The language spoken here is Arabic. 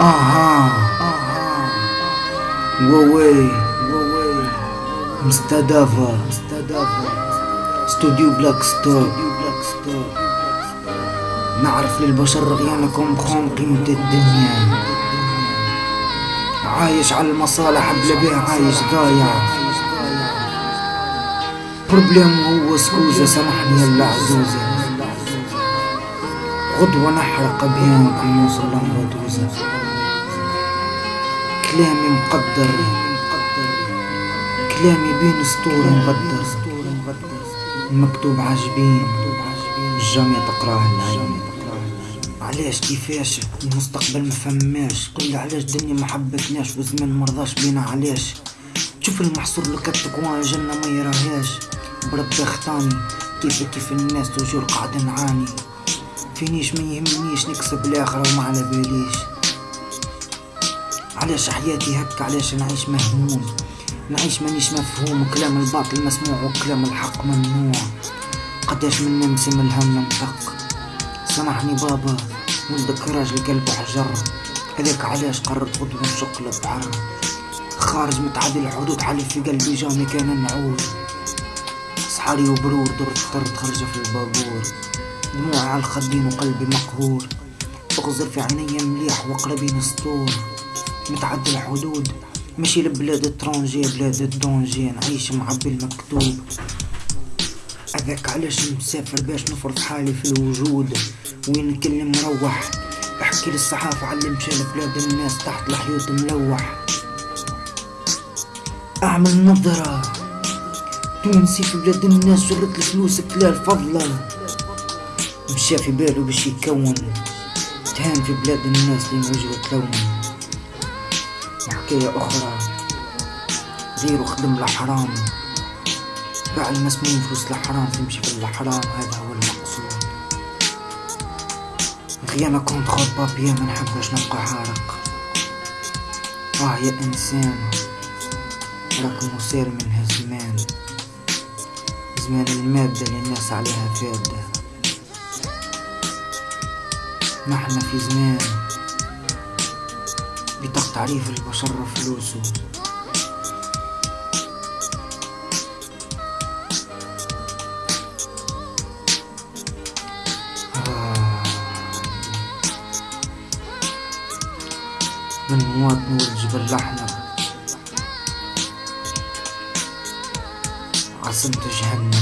أها ووي مستضافة استوديو بلاك ستوب نعرف للبشر رغيانكم بخون قيمة الدنيا. عايش على المصالح بلا بيه عايش ضايع. بروبليم هو سكوزة سامحني يا عزوزة غدوة نحرق بيانكم يوصل لمغدوزة كلامي مقدر. كلامي بين سطور مغدر مكتوب عجبين الجامعة تقراه العين. علاش؟ كيفاش؟ المستقبل ما فهماش قل علاش الدنيا ما حبتناش مرضاش بينا علاش؟ شوف المحصور لكتك وأنا جنة ما يراهاش. بربي خطاني كيف كيف الناس تجور قاعد نعاني. فينيش ما يهمنيش نكسب الآخرة وما على باليش. علاش حياتي هكا؟ علاش نعيش مهموم؟ نعيش مانيش مفهوم. وكلام الباطل مسموع وكلام الحق ممنوع. قداش من نمسي من الهم ننطق. سامحني بابا ولدك راجل قلبه حجر. هذاك علاش قررت غدوة نشق البحر خارج متعدي الحدود حلف في قلبي جامي كان نعود. صحاري وبرور درت اخترت خرجة في البابور. دموعي على الخدين وقلبي مقهور. بغزر في عيني مليح وقربين سطور متعدي الحدود ماشي لبلاد الترونجي بلاد الدونجي نعيش معبي المكتوب. هذاك علاش مسافر باش نفرض حالي في الوجود؟ وين نكلم مروح؟ احكي للصحافة على مشى لبلاد الناس تحت الحيوط ملوح. أعمل نظرة. تونسي في بلاد الناس جرت الفلوس كلال فضلة. مشى في باله باش يكون. تهان في بلاد الناس اللي موجود لون وحكاية أخرى. غيره خدم الحرام. باع المسموم فلوس الحرام تمشي في الحرام. هذا هو المقصود. غيانا كنت خود بابيا ما نحبش نبقى حارق. آه يا إنسان. راك مسير من هالزمان. زمان المادة اللي الناس عليها فادة نحن في زمان. بطاقة تعريف البشر فلوسه. آه. من مواطن والجبل الأحمر. عاصمة جهنم.